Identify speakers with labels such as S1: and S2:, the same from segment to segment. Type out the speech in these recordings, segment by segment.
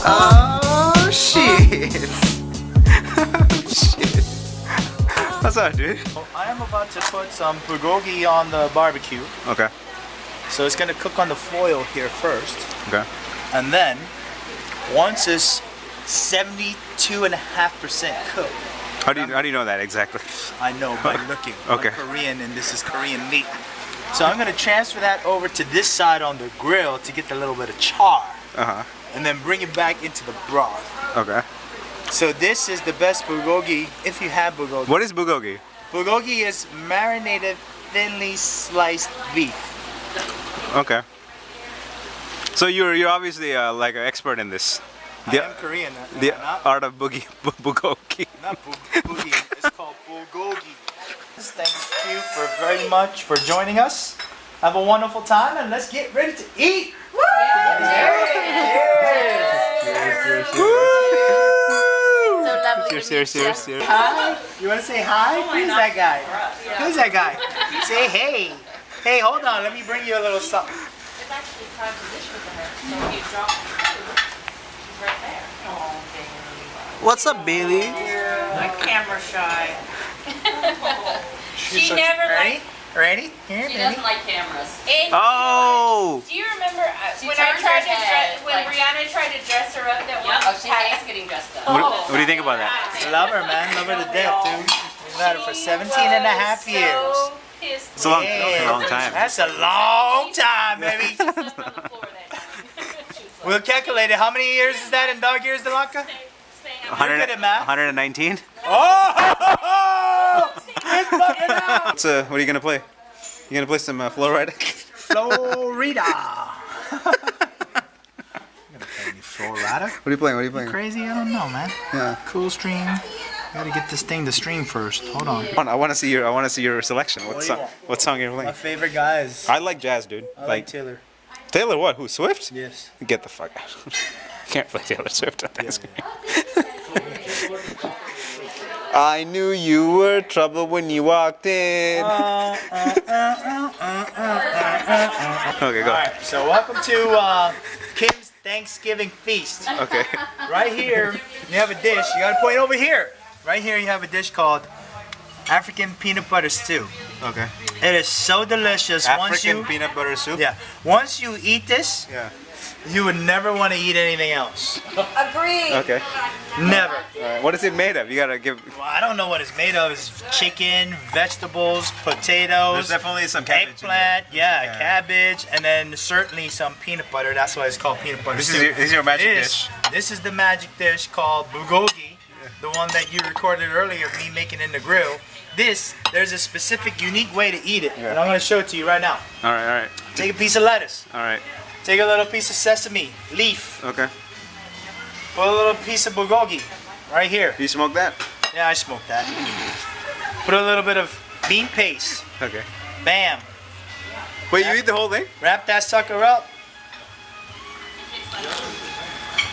S1: Oh shit. shit. What's up, dude?
S2: I am about to put some bulgogi on the barbecue.
S1: Okay.
S2: So it's gonna cook on the foil here first.
S1: Okay.
S2: And then, once it's 72 and a half percent cooked,
S1: How do you how do you know that exactly?
S2: I know by looking.
S1: Okay.
S2: I'm Korean and this is Korean meat. So I'm gonna transfer that over to this side on the grill to get a little bit of char.
S1: Uh huh.
S2: And then bring it back into the broth.
S1: Okay.
S2: So this is the best bulgogi if you have bulgogi.
S1: What is bulgogi?
S2: Bulgogi is marinated thinly sliced beef.
S1: Okay. So you're you're obviously uh, like an expert in this. The,
S2: I am Korean. am
S1: the
S2: not?
S1: art of boogie bu- bulgogi.
S2: Not bu- boogie. It's called bulgogi. Thank you for very much for joining us. Have a wonderful time and let's get ready to eat.
S3: So lovely.
S1: Cheers, cheers, cheers, cheers.
S2: Hi. You want to say hi? Oh Who's that guy? Who's that guy? Say hey. Hey, hold on. Let me bring you a little something.
S3: It's actually time to dish with her. So if you drop the food, she's right there. Oh, baby.
S2: What's up, Bailey?
S3: My camera shy. she never
S2: Ready?
S3: liked.
S2: Ready? Here,
S4: She
S2: baby.
S4: doesn't like cameras.
S3: And
S1: Oh.
S3: do you remember uh,
S4: She
S3: when I tried to
S4: head,
S3: dress, when
S4: like-
S3: Brianna tried to dress her up that one
S4: Oh, she
S3: time?
S4: hates getting dressed up.
S1: What, what do you think about that?
S2: Love her, man. Love her to death, dude. We've had her for 17 and a half
S3: was
S2: years.
S3: So pissed
S1: It's a long,
S2: Yeah.
S1: a long time.
S2: That's a long time, baby.
S3: She slept on the floor that time. She was like,
S2: We'll calculate it. How many years is that in dog years, Dilanka?
S3: staying up.
S1: 100,
S2: good at math.
S1: 119.
S2: Oh! It's fucking!
S1: What's uh, what are you gonna play? You gonna play some uh, Florida?
S2: Florida. Florida?
S1: What are you playing? What are you playing?
S2: Crazy? I don't know, man.
S1: Yeah.
S2: Cool stream. I Gotta get this thing to stream first. Hold on.
S1: I want to see your I want to see your selection. What,
S2: What do you
S1: song?
S2: want?
S1: What song you're
S2: My favorite guys.
S1: I like jazz, dude.
S2: I like Taylor.
S1: Taylor. What? Who? Swift?
S2: Yes.
S1: Get the fuck out. Can't play Taylor Swift on Thanksgiving. I knew you were trouble when you walked in. Okay, go.
S2: Alright, so welcome to uh, Kim's Thanksgiving Feast.
S1: Okay.
S2: Right here, you have a dish. You gotta point over here. Right here, you have a dish called African peanut butter stew.
S1: Okay.
S2: It is so delicious. once
S1: African
S2: you,
S1: peanut butter soup.
S2: yeah, once you eat this,
S1: Yeah.
S2: You would never want to eat anything else.
S3: Agreed.
S1: Okay.
S2: Never.
S1: All right. What is it made of? You gotta give.
S2: Well, I don't know what it's made of. It's chicken, vegetables, potatoes, There's
S1: definitely some cabbage.
S2: eggplant, yeah,
S1: Yeah.
S2: cabbage, and then certainly some peanut butter. That's why it's called peanut butter
S1: This is
S2: stew.
S1: your, this is your magic
S2: This,
S1: dish.
S2: this is the magic dish called bulgogi, the one that you recorded earlier of me making in the grill. This, there's a specific, unique way to eat it,
S1: Yeah.
S2: and I'm gonna show it to you right now.
S1: All right. All right.
S2: Take a piece of lettuce,
S1: All right.
S2: Take a little piece of sesame leaf,
S1: Okay.
S2: put a little piece of bulgogi right here.
S1: You smoke that?
S2: Yeah, I smoke that. Put a little bit of bean paste.
S1: Okay.
S2: Bam.
S1: Wait, you eat the whole thing?
S2: Wrap that sucker up.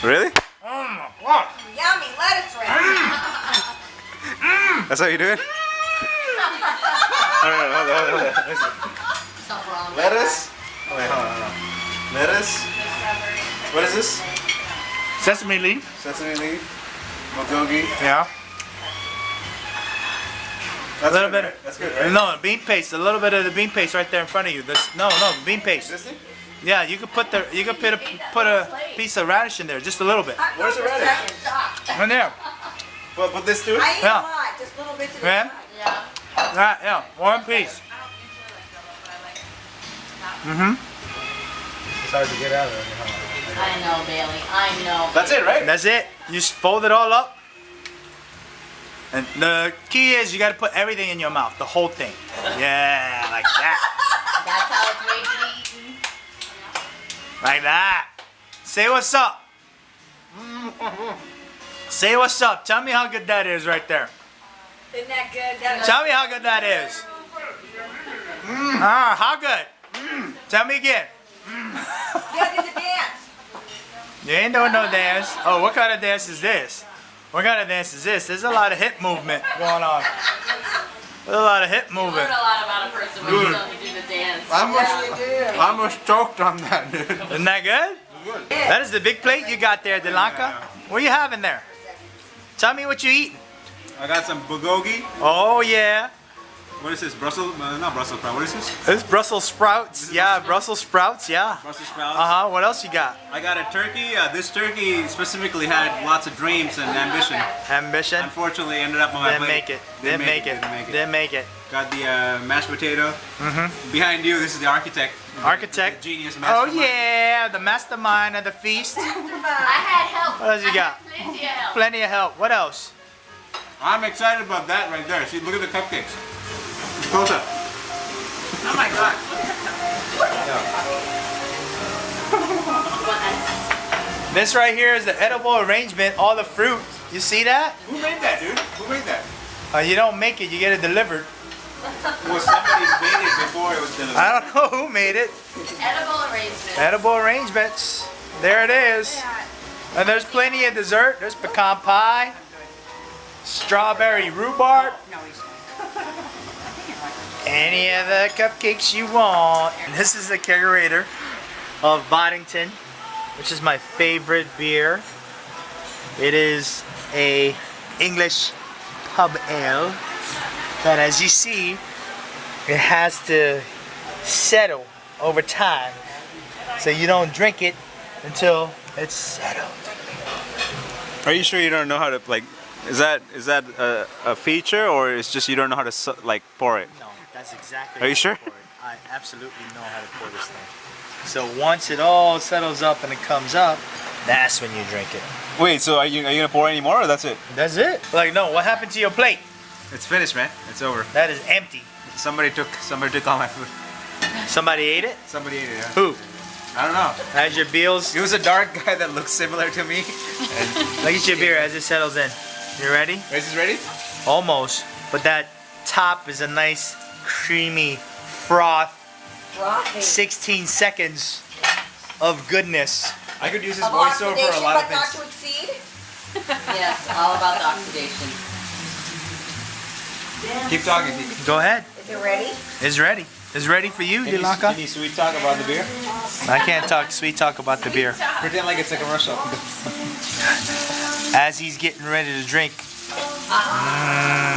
S1: Really?
S2: Mm, wow.
S3: Yummy lettuce wrap.
S1: That's how you do it? All right, hold on, hold on. Let me see.
S4: Something wrong.
S1: Lettuce. Oh, wait, hold on, hold on. Lettuce. What is this?
S2: Sesame leaf.
S1: Sesame leaf. Bulgogi.
S2: Yeah.
S1: That's
S2: little
S1: good,
S2: bit-
S1: right? That's good, right?
S2: No, bean paste. A little bit of the bean paste right there in front of you. This, no, no, bean paste.
S1: This thing?
S2: Yeah, you could put the, you could put a, put a piece of radish in there, just a little bit.
S1: Where's the radish?
S2: In there.
S1: Well, put this too?
S5: I eat
S2: Yeah.
S5: a lot, just little bits of it.
S2: Yeah.
S4: Yeah.
S2: Right, yeah, one piece. Mm-hmm.
S1: It's hard to get out of there.
S4: I know, Bailey. I know.
S1: That's it, right?
S2: That's it. You just fold it all up. And the key is you got to put everything in your mouth, the whole thing. Yeah, like that.
S4: That's how it's made to be eaten.
S2: Like that. Say what's up. Say what's up. Tell me how good that is right there.
S5: Isn't that good? That
S2: Tell me how good that is. Ah, how good? Tell me again.
S5: Yeah, do the dance.
S2: You ain't doing no dance. Oh, what kind of dance is this? What kind of dance is this? There's a lot of hip movement going on. There's a lot of hip
S4: You learn
S2: movement.
S4: a lot about a person when you tell them to do the dance.
S1: I'm
S5: Yeah, you do.
S1: I'm stoked on that, dude.
S2: Isn't that good?
S1: good.
S2: That is the big plate you got there, Dilanka. What are you having there? Tell me what you eating.
S1: I got some bulgogi.
S2: Oh yeah,
S1: What is this? Brussels? Uh, not Brussels sprout. What is this?
S2: this Brussels sprouts. Yeah, Brussels sprouts. Yeah.
S1: Brussels sprouts.
S2: Uh huh. What else you got?
S1: I got a turkey. Uh, this turkey specifically had lots of dreams and ambition.
S2: Ambition.
S1: Unfortunately, ended up on my
S2: Didn't
S1: plate.
S2: make it. Didn't make it.
S1: Didn't make it.
S2: Didn't make it.
S1: Got the uh, mashed potato.
S2: Mm-hmm.
S1: Behind you, this is the architect.
S2: Architect.
S1: The genius
S2: Oh yeah, the mastermind of the feast.
S4: I had help.
S2: What else you
S4: I
S2: got?
S4: had Plenty of help.
S2: Plenty of help. What else?
S1: I'm excited about that right there. See, look at the cupcakes. Close up.
S3: Oh my god.
S2: This right here is the edible arrangement. All the fruit. You see that?
S1: Who made that, dude? Who made that?
S2: Uh, you don't make it. You get it delivered.
S1: Well, somebody's made it before it was delivered.
S2: I don't know who made it.
S4: Edible arrangement.
S2: Edible arrangements. There it is. And there's plenty of dessert. There's pecan pie, strawberry rhubarb, any of the cupcakes you want. And this is the kegerator of Boddington, which is my favorite beer. It is a English pub ale that as you see, it has to settle over time. So you don't drink it until it's settled.
S1: Are you sure you don't know how to like? Is that is that a, a feature or it's just you don't know how to like pour it?
S2: No, that's exactly.
S1: Are you sure?
S2: I absolutely know how to pour this thing. So once it all settles up and it comes up, that's when you drink it.
S1: Wait, so are you are you gonna pour any more or that's it?
S2: That's it. Like no, what happened to your plate?
S1: It's finished, man. It's over.
S2: That is empty.
S1: Somebody took somebody took all my food.
S2: Somebody ate it.
S1: Somebody ate it. Yeah.
S2: Who?
S1: I don't know.
S2: As your bills.
S1: It was a dark guy that looked similar to me.
S2: Look at your beer as it settles in. You ready?
S1: Is this ready?
S2: Almost. But that top is a nice, creamy froth.
S5: Frothy.
S2: 16 seconds of goodness.
S1: I could use this voiceover for a lot of
S5: but not
S1: things.
S5: to exceed.
S4: Yes, all about the oxidation.
S1: Keep talking.
S2: Go ahead.
S5: Is it ready?
S2: It's ready. It's ready for you,
S1: Any,
S2: Dilanka.
S1: any sweet talk about the beer?
S2: I can't talk sweet talk about the beer.
S1: Pretend like it's a commercial.
S2: As he's getting ready to drink. Mm.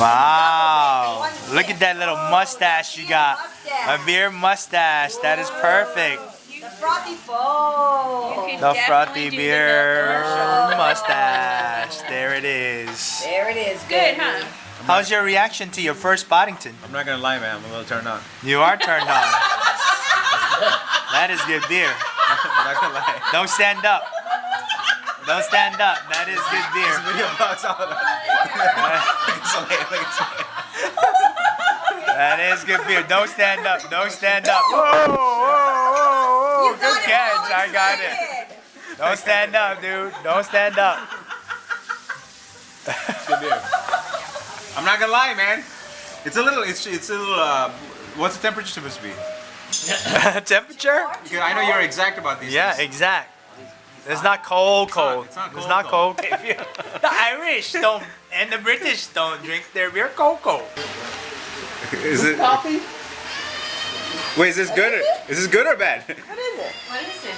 S2: Wow. Look at that little oh, mustache you got. A beer mustache. That is perfect.
S5: The frothy foam.
S2: The frothy beer mustache. There it is.
S5: There it is.
S3: Good, huh?
S2: How's your reaction to your first Boddington?
S1: I'm not gonna lie, man. I'm a little turned on.
S2: You are turned on. That is good beer.
S1: I'm not gonna lie.
S2: Don't stand up. Don't stand up. That is good beer.
S1: Video box all of
S2: That is good beer. Don't stand up. Don't stand up. Whoa, whoa, whoa, whoa. Good catch. I got it. Don't stand up, dude. Don't stand up.
S1: Good beer. I'm not gonna lie, man. It's a little. It's it's a little. Uh, what's the temperature supposed to be?
S2: Temperature?
S1: I know you're exact about these.
S2: Yeah,
S1: things.
S2: exact. It's not cold, cold.
S1: it's not
S2: It's
S1: cold,
S2: not
S1: cold.
S2: cold. the Irish don't, and the British don't drink their beer cold, cold.
S1: Is it?
S4: Coffee?
S1: Wait, is this good? Or, is this good or bad?
S5: What is it?
S3: What is it?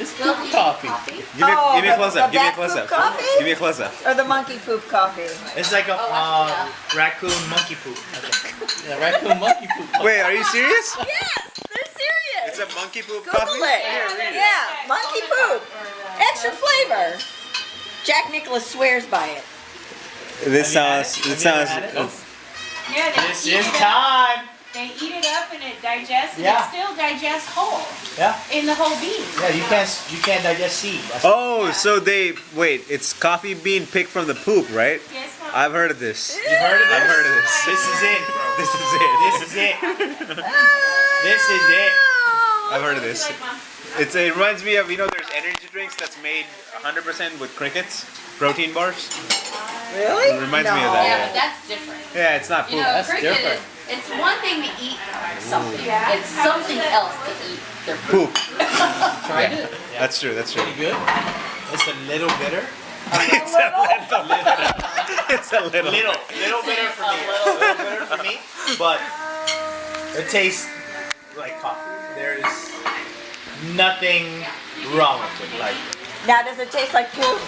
S2: It's
S4: Coffee.
S2: coffee.
S5: Oh,
S1: give me a close up. Give me a close up.
S5: coffee?
S1: Give me a close up.
S5: Or the monkey poop coffee?
S2: It's like a
S4: Oh,
S2: uh, raccoon monkey poop. I think. Yeah, raccoon monkey poop.
S1: Wait, are you serious?
S5: Yes, they're serious.
S1: It's a monkey poop
S5: Google
S1: coffee.
S5: it. Yeah, monkey poop. Extra flavor. Jack Nicholas swears by it.
S1: This
S2: Have you had
S1: sounds.
S2: it?
S1: It
S2: Have
S1: sounds.
S2: ever had?
S3: Yeah, they
S2: This is
S3: it up.
S2: time.
S3: They eat it up and it digests, and
S2: Yeah.
S3: it still digests whole
S2: Yeah.
S3: in the whole bean.
S2: Yeah, you can't you can't digest seed. That's
S1: Oh, so they wait. It's coffee bean picked from the poop, right?
S3: Yes, Mom.
S1: I've heard of this.
S2: You've heard of this?
S1: I've heard of this.
S2: This is it, bro.
S1: This is it.
S2: This is it. This is it.
S1: I've heard of this. It's, it reminds me of you know there's energy drinks that's made 100% with crickets, protein bars.
S5: Really?
S1: It reminds me of
S5: No.
S1: that.
S4: Yeah, but that's different.
S1: Yeah, it's not
S4: You
S1: poop.
S4: know,
S2: that's different.
S4: is, it's one thing to eat something. It's something else to eat their
S1: Poop.
S4: poop.
S2: Tried
S1: Yeah.
S2: it.
S1: That's true. That's true.
S2: Pretty good. It's a little bitter.
S1: it's a little. bitter. it's a little.
S2: Little, little bitter for me. A little bitter for me, but it tastes like coffee. There is nothing wrong with it. Like,
S5: Now, does it taste like poop?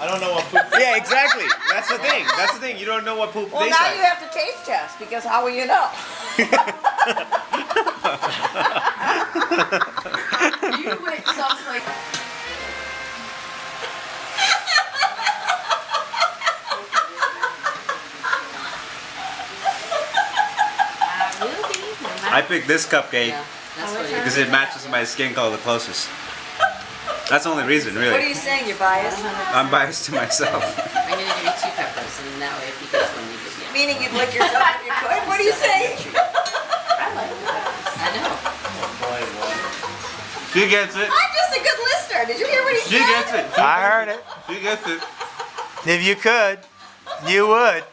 S2: I don't know what poop.
S1: Yeah, exactly. That's the thing. That's the thing. You don't know what poop
S5: Well,
S1: tastes
S5: now
S1: like.
S5: you have to taste test because how will you know?
S3: You went someplace.
S4: I will be.
S1: I picked this cupcake
S4: Yeah, that's oh, what it
S1: because it matches my skin color the closest. That's the only reason, really.
S5: What are you saying? You're biased?
S1: I'm biased to myself.
S4: I'm gonna give you two peppers, and that way if he gets one, you give me.
S5: Meaning you'd lick yourself if you could? What are you saying?
S4: I like the peppers. I know.
S1: She gets it.
S5: I'm just a good listener. Did you hear what he
S1: She
S5: said?
S1: She gets it. She
S2: I heard it.
S1: She gets it.
S2: If you could, you would.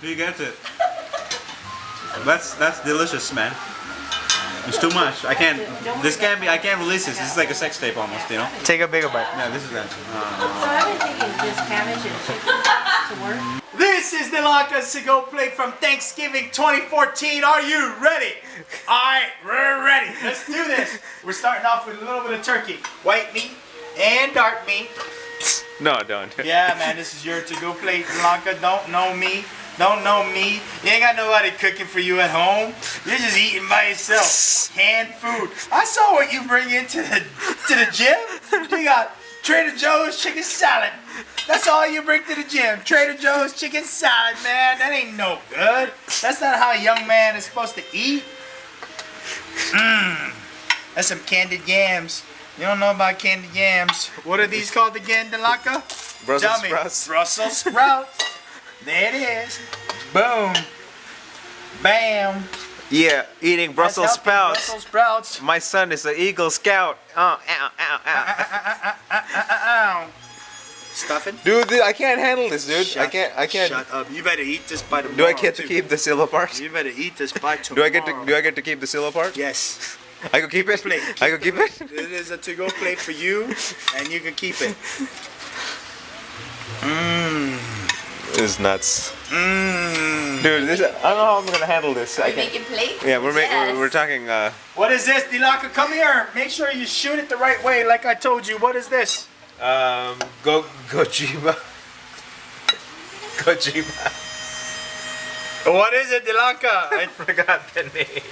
S1: She gets it. That's that's delicious, man. It's too much. I can't. This can't be. I can't release this. This is like a sex tape almost, you know.
S2: Take a bigger bite.
S1: No, this is that.
S3: So I've been thinking just cabbage and chicken to work.
S2: This is the Lanka's to go plate from Thanksgiving 2014. Are you ready? All right, we're ready. Let's do this. We're starting off with a little bit of turkey, white meat and dark meat.
S1: No, don't.
S2: Yeah, man, this is your to-go plate. Lanka, don't know me. Don't know me. You ain't got nobody cooking for you at home. You're just eating by yourself. Canned food. I saw what you bring into the to the gym. You got Trader Joe's chicken salad. That's all you bring to the gym. Trader Joe's chicken salad, man. That ain't no good. That's not how a young man is supposed to eat. Mmm. That's some candied yams. You don't know about candied yams. What are these called again, Dilanka?
S1: Brussels
S2: Tell me.
S1: sprouts.
S2: Brussels sprouts. There it is. Boom. Bam.
S1: Yeah, eating Brussels sprouts.
S2: Brussels sprouts.
S1: My son is an Eagle Scout. Oh, ow, ow, ow.
S2: Ow. Stuffing.
S1: Dude, dude, I can't handle this, dude. I can't. I can't.
S2: Shut up. You better eat this by tomorrow.
S1: Do I get to
S2: too.
S1: keep the silver part?
S2: You better eat this by
S1: Do. I get to? Do I get to keep the silver part?
S2: Yes.
S1: I can keep it.
S2: Plate.
S1: I can keep it.
S2: It is a to-go plate for you, and you can keep it. Mmm.
S1: This is nuts,
S2: Mmm.
S1: dude. This. I don't know how I'm gonna handle this. I
S4: You
S1: can't.
S4: making plates?
S1: Yeah, we're making.
S4: Yes.
S1: We're, we're talking. Uh,
S2: What is this, Dilaka? Come here. Make sure you shoot it the right way, like I told you. What is this?
S1: um, go Gojima. Gojima.
S2: What is it, Dilaka?
S1: I forgot the name.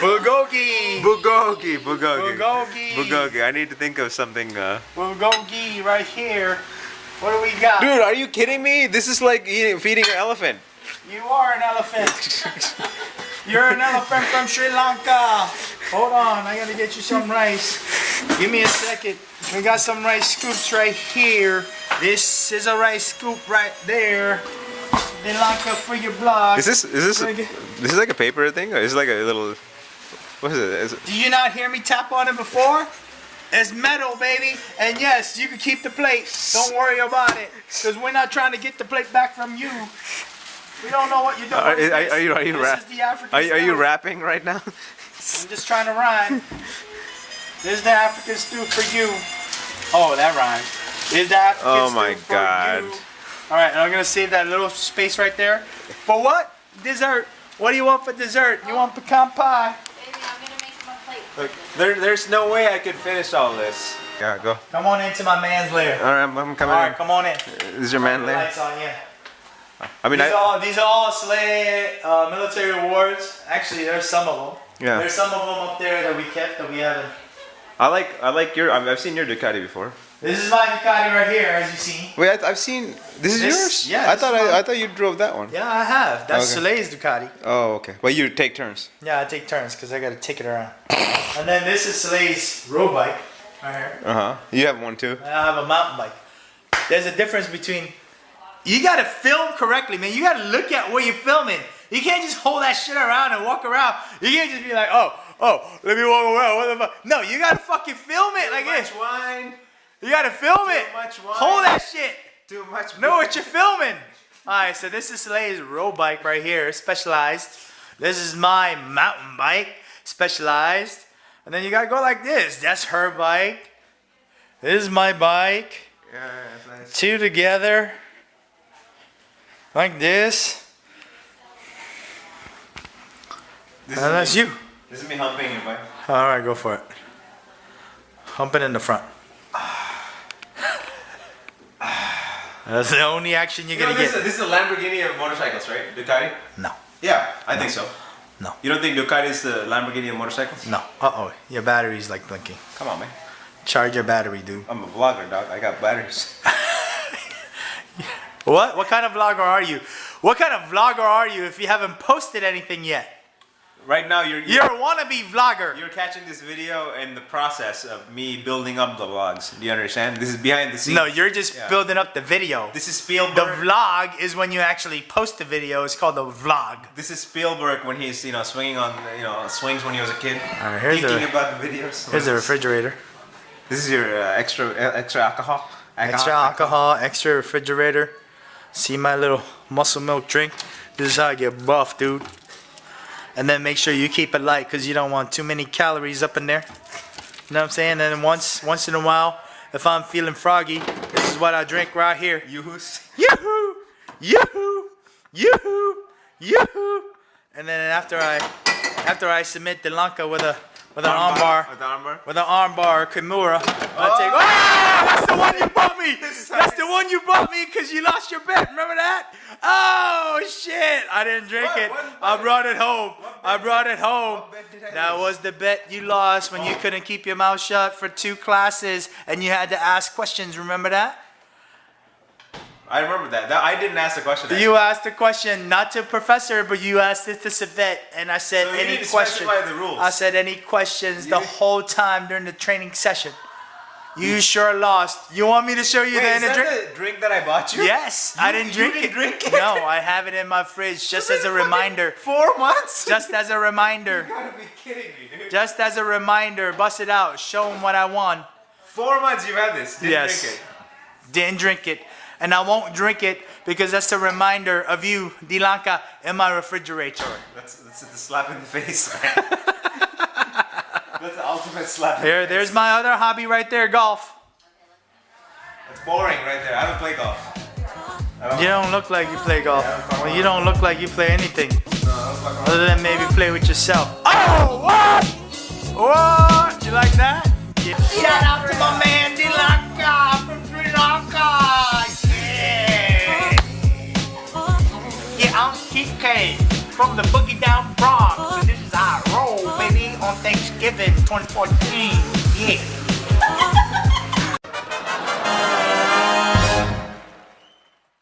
S2: Bulgogi.
S1: Bulgogi. Bulgogi.
S2: Bulgogi.
S1: Bulgogi. I need to think of something. Uh...
S2: Bulgogi right here. What do we got?
S1: Dude, are you kidding me? This is like eating, feeding an elephant.
S2: You are an elephant. You're an elephant from Sri Lanka. Hold on, I gotta get you some rice. Give me a second. We got some rice scoops right here. This is a rice scoop right there. Sri Lanka for your blog.
S1: Is this is this
S2: good.
S1: this is like a paper thing or is it like a little what is it? Is it
S2: Did you not hear me tap on it before? It's metal, baby. And yes, you can keep the plate. Don't worry about it. Because we're not trying to get the plate back from you. We don't know what you're uh, doing.
S1: Are- are- are you- are you
S2: This
S1: rap-
S2: is the African
S1: are, you- are you rapping right now?
S2: I'm just trying to rhyme. This is the African stew for you. Oh, that rhymes. This is the African
S1: Oh
S2: stew
S1: my
S2: for
S1: God.
S2: you. All right, and I'm gonna save that little space right there. For what? Dessert. What do you want for dessert? You want pecan pie?
S4: Baby, I'm gonna make him a plate.
S1: Look, there, there's no way I could finish all this. Yeah, go.
S2: Come on into my man's lair.
S1: All right, I'm, I'm coming.
S2: All right,
S1: in.
S2: come on in.
S1: This is your man lair?
S2: Lights on, yeah.
S1: I mean,
S2: These are
S1: I,
S2: all, these are all Slay uh, military awards. Actually, there's some of them.
S1: yeah,
S2: There's some of them up there that we kept that we haven't.
S1: I like I like your. I've, I've seen your Ducati before.
S2: This is my Ducati right here, as you see.
S1: Wait, I, I've seen. This is
S2: This-
S1: yours.
S2: yeah,
S1: I thought I. I thought you drove that one.
S2: Yeah, I have. That's
S1: Okay.
S2: Soleil's Ducati.
S1: Oh, okay. Well, you take turns.
S2: Yeah, I take turns because I got to take it around. and then this is Soleil's road bike right here.
S1: Uh huh. You have one too.
S2: I have a mountain bike. There's a difference between. You got to film correctly, man. You got to look at what you're filming. You can't just hold that shit around and walk around. You can't just be like, oh, oh, let me walk around. What the fuck? No, you got to fucking film it like this.
S1: wine.
S2: You got to film it.
S1: much.
S2: Hold that shit.
S1: Too much.
S2: Know what you're filming. All right, so this is Soleil's road bike right here, specialized. This is my mountain bike, specialized. And then you gotta go like this. That's her bike. This is my bike.
S1: Yeah, it's nice.
S2: Two together. Like this.
S1: This
S2: And that's
S1: me,
S2: you.
S1: This is me humping your bike.
S2: All right, go for it. Humping in the front. That's the only action you're
S1: You know,
S2: gonna
S1: this,
S2: get.
S1: is, this is a Lamborghini of motorcycles, right? Ducati?
S2: No,
S1: Yeah, I think so.
S2: No.
S1: You don't think Ducati is the Lamborghini of motorcycles?
S2: no. Uh oh, your battery's like blinking.
S1: Come on, man.
S2: Charge your battery, dude.
S1: I'm a vlogger, dog. I got batteries.
S2: What? What kind of vlogger are you? What kind of vlogger are you if you haven't posted anything yet?
S1: Right now, you're
S2: You're a wannabe vlogger.
S1: You're catching this video in the process of me building up the vlogs. Do you understand? This is behind the scenes.
S2: No, you're just
S1: Yeah.
S2: building up the video.
S1: This is Spielberg.
S2: The vlog is when you actually post the video. It's called the vlog.
S1: this is Spielberg when he's you know swinging on you know swings when he was a kid.
S2: Alright, here's
S1: thinking
S2: a-
S1: about the videos.
S2: Here's the refrigerator.
S1: This is your uh, extra uh, extra alcohol.
S2: Extra alcohol, extra refrigerator. See my little muscle milk drink? This is how I get buff, dude. And then make sure you keep it light because you don't want too many calories up in there. You know what I'm saying? And then once once in a while, if I'm feeling froggy, this is what I drink right here.
S1: Yoo-hoos.
S2: Yoo-hoo! Yoo-hoo! Yoo-hoo! Yoo-hoo! And then after I after I submit Dilanka with a with an armbar
S1: With the armbar.
S2: with an armbar Kimura, I take ah, that's the one you bought me. That's the one you bought me because you lost your bet. Remember that? Oh shit! I didn't drink
S1: What?
S2: it.
S1: What-
S2: I brought it home. I brought it home.
S1: What bet did I
S2: That was the bet you lost when you couldn't keep your mouth shut for two classes and you had to ask questions. Remember that?
S1: I remember that. that. I didn't ask the question.
S2: You asked the question not to professor, but you asked it to Savet, and I said
S1: So you
S2: any
S1: need to
S2: question.
S1: specify the rules.
S2: I said any questions the whole time during the training session. You sure lost. You want me to show you
S1: Wait,
S2: the
S1: is that
S2: drink?
S1: the drink that I bought you?
S2: Yes, I didn't
S1: you
S2: drink
S1: didn't
S2: it.
S1: drink it?
S2: No, I have it in my fridge just as a reminder.
S1: Four months.
S2: Just as a reminder.
S1: You gotta be kidding me, dude.
S2: Just as a reminder. Bust it out. Show them what I won.
S1: Four months you've had this. Didn't
S2: Yes.
S1: drink it.
S2: Didn't drink it. And I won't drink it because that's a reminder of you, Dilanka, in my refrigerator.
S1: That's that's a slap in the face, man. that's the ultimate slap. in the
S2: There,
S1: face.
S2: there's my other hobby right there, golf.
S1: That's boring right there. I don't play golf. Don't,
S2: You don't look like you play golf. Well, you don't look like you play anything
S1: no, I don't play golf.
S2: other than maybe play with yourself. Oh, what? What? You like that? Yeah. Shout out to my man I'm Keith K from the Boogie Down Bronx. And this is our roll, baby, on Thanksgiving 2014. Yeah.